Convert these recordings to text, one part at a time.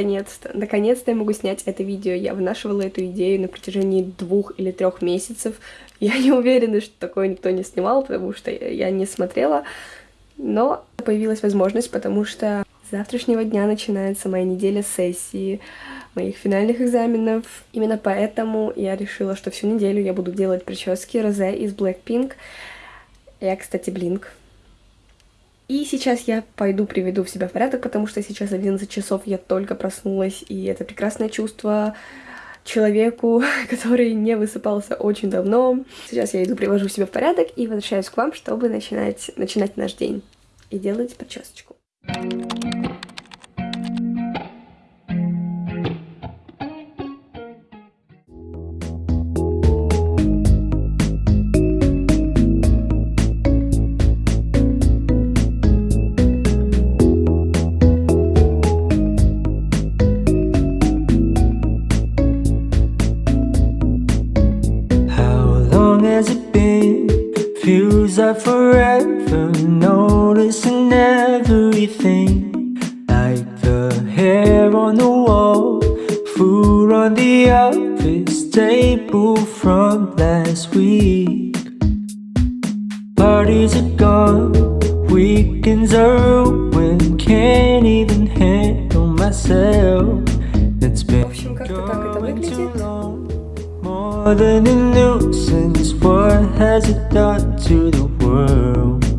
наконец-то, наконец-то я могу снять это видео. Я вынашивала эту идею на протяжении двух или трех месяцев. Я не уверена, что такое никто не снимал, потому что я не смотрела. Но появилась возможность, потому что с завтрашнего дня начинается моя неделя сессии, моих финальных экзаменов. Именно поэтому я решила, что всю неделю я буду делать прически Розе из Blackpink. Я, кстати, Блинк. И сейчас я пойду приведу себя в порядок, потому что сейчас 11 часов я только проснулась, и это прекрасное чувство человеку, который не высыпался очень давно. Сейчас я иду, привожу себя в порядок и возвращаюсь к вам, чтобы начинать, начинать наш день и делать причесочку. Like forever Noticing everything Like the hair on the wall Food on the office table from last week. Parties are gone Weekends are ruined Can't even handle myself. It's been going too long. More than a nuisance What has it to the world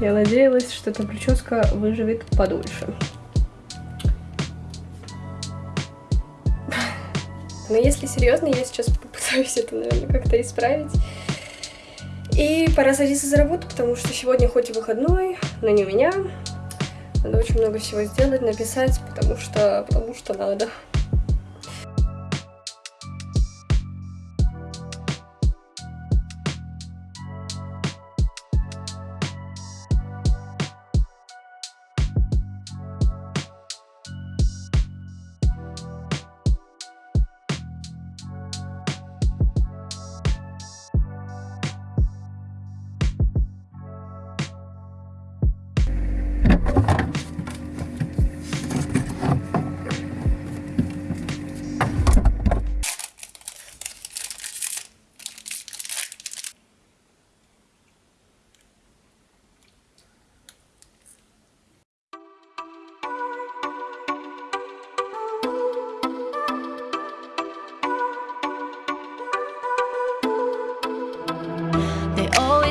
Я надеялась, что эта прическа выживет подольше. Но если серьезно, я сейчас попытаюсь это, наверное, как-то исправить. И пора садиться за работу, потому что сегодня хоть и выходной, но не у меня. Надо очень много всего сделать, написать, потому что, потому что надо.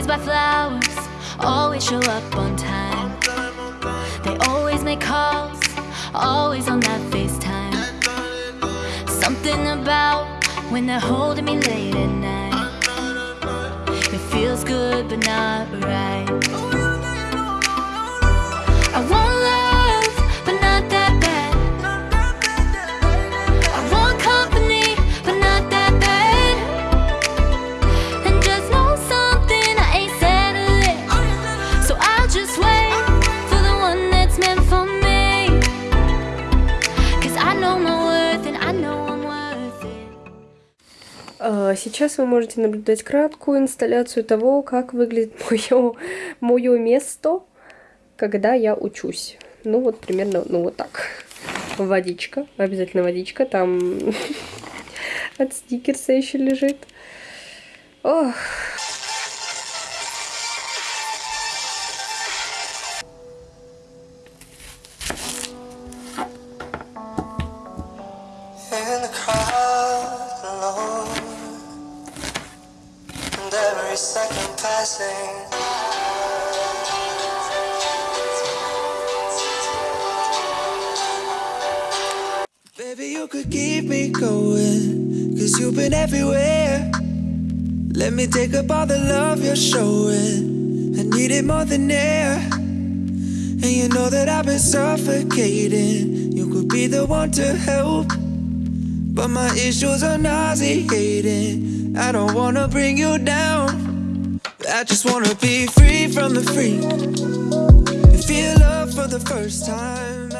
Buy flowers, always show up on time. They always make calls, always on that FaceTime. Something about when they're holding me late at night. It feels good, but not right. I want Сейчас вы можете наблюдать краткую инсталляцию того, как выглядит мое, мое место, когда я учусь. Ну вот примерно, ну вот так. Водичка, обязательно водичка, там от стикерса еще лежит. Ох. Baby, you could keep me going, cause you've been everywhere. Let me take up all the love you're showing. I need it more than air. And you know that I've been suffocating. You could be the one to help. But my issues are nauseating. I don't wanna bring you down. I just wanna be free from the freak. Feel love for the first time.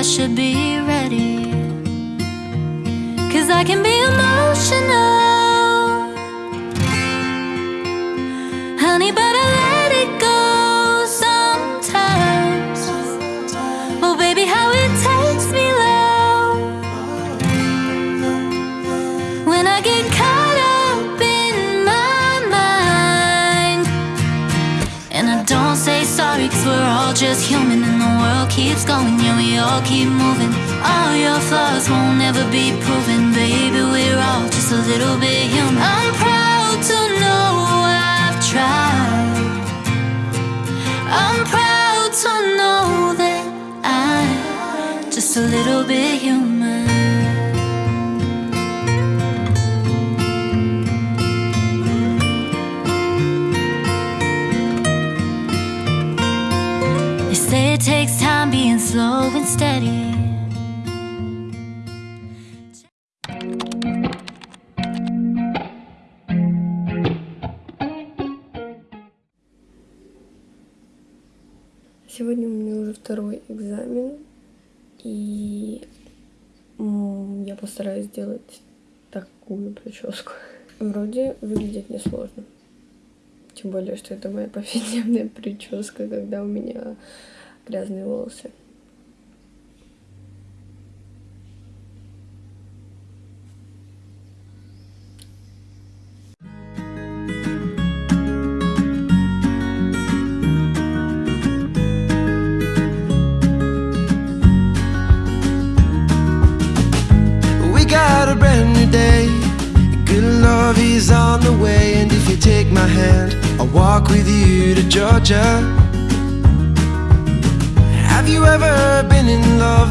I should be ready? Cause I can be emotional. Keeps going, yeah, we all keep moving. All your flaws won't ever be proven. Baby, we're all just a little bit human. I'm proud to know I've tried. I'm proud to know that I'm just a little bit human. Slow and steady. Сегодня у меня уже второй экзамен, и я постараюсь сделать такую прическу. Вроде выглядит несложно. Тем более, что это моя повседневная прическа, когда у меня грязные волосы. A brand new day. Good love is on the way. And if you take my hand, I'll walk with you to Georgia. Have you ever been in love?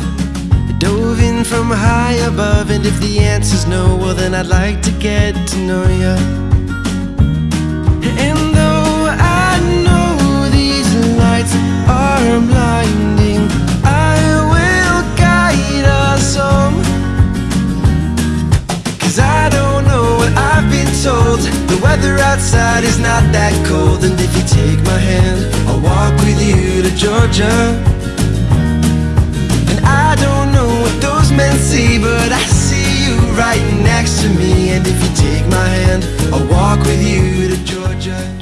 Dove in from high above. And if the answer's no, well, then I'd like to get to know you. And though I know these lights are blinding, Cause I don't know what I've been told. The weather outside is not that cold. And if you take my hand I'll walk with you to Georgia. And I don't know what those men see But I see you right next to me. And if you take my hand I'll walk with you to Georgia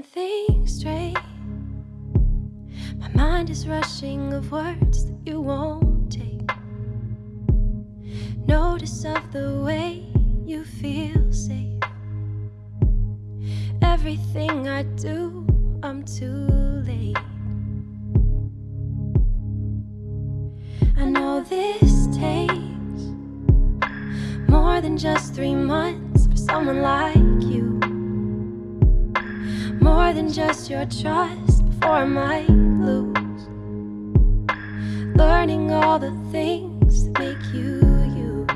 can't think straight. My mind is rushing of words that you won't take. Notice of the way you feel safe. Everything I do, I'm too late. I know this takes more than just three months for someone like you more than just your trust before I might lose. Learning all the things that make you you.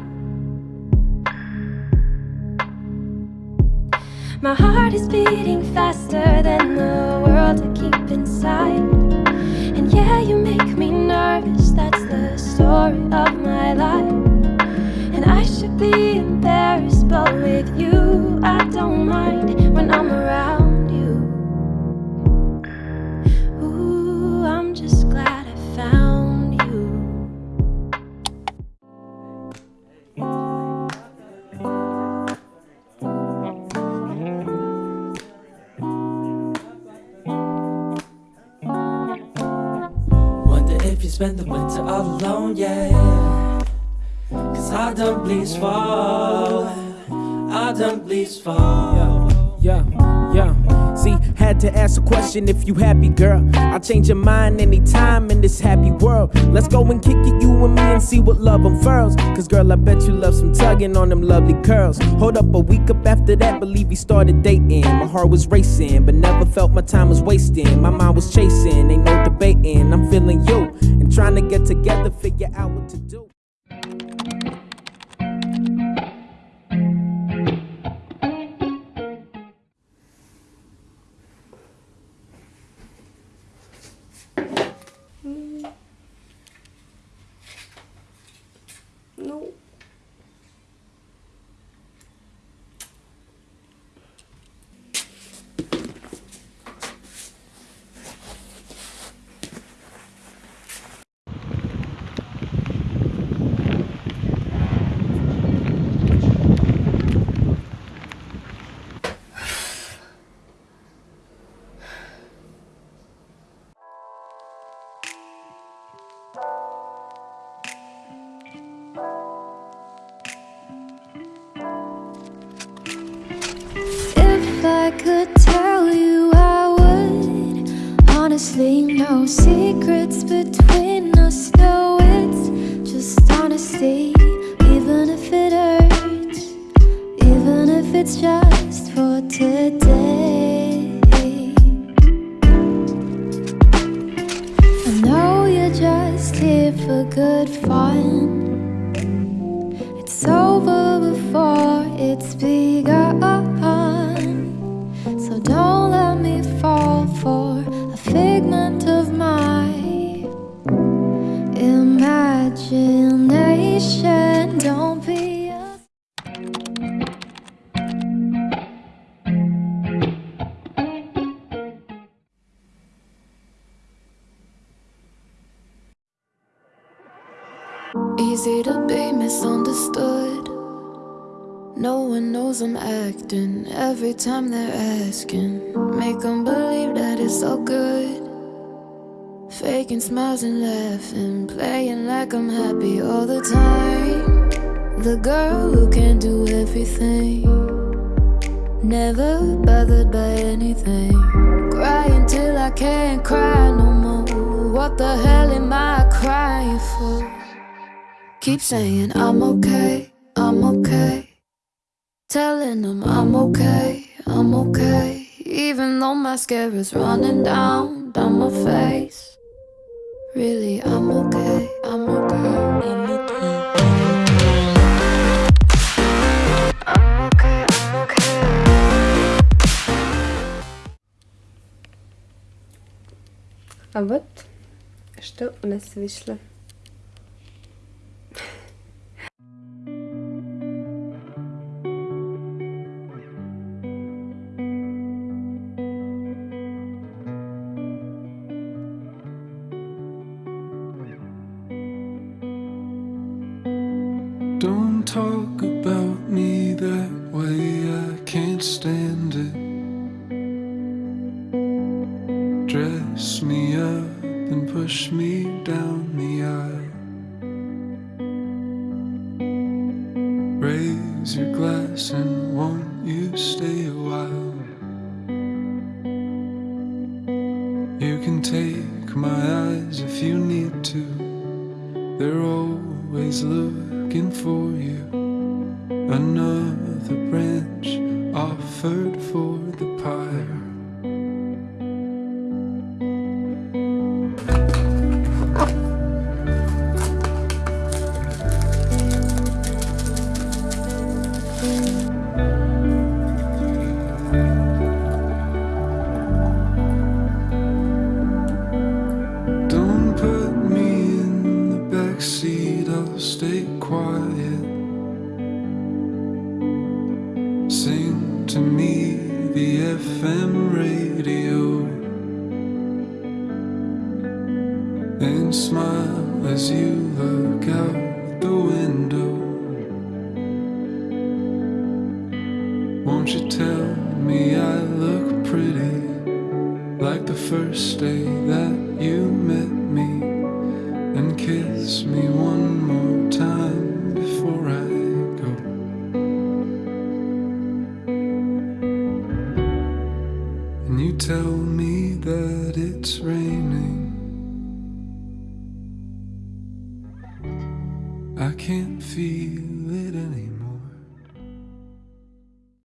My heart is beating faster than the world I keep inside. And yeah, you make me nervous, that's the story of my life. And I should be embarrassed, but with you, I don't mind when I'm around. Spend the winter all alone, yeah. Cause I don't bleeds fall I don't bleeds fall Yeah, yeah, yeah See, had to ask a question if you happy, girl. I'll change your mind anytime in this happy world. Let's go and kick it, you and me, and see what love unfurls. Cause girl, I bet you love some tugging on them lovely curls. Hold up, a week up after that, believe we started dating. My heart was racing, but never felt my time was wasting. My mind was chasing, ain't no debating. I'm feeling you Trying to get together, figure out what to do. For good fun. No one knows I'm acting every time they're asking. Make them believe that it's all good. Faking smiles and laughing, playing like I'm happy all the time. The girl who can do everything. Never bothered by anything. Crying till I can't cry no more. What the hell am I crying for? Keep saying I'm okay, I'm okay. Telling them I'm okay, I'm okay. Even though mascara's running down, down my face. Really, I'm okay, I'm okay, I'm okay. I'm okay, I'm okay. А вот что у нас вышло. Don't talk about me that way, I can't stand it. Dress me up and push me down the aisle. You look out the window. Won't you tell me I look pretty like the first day that you met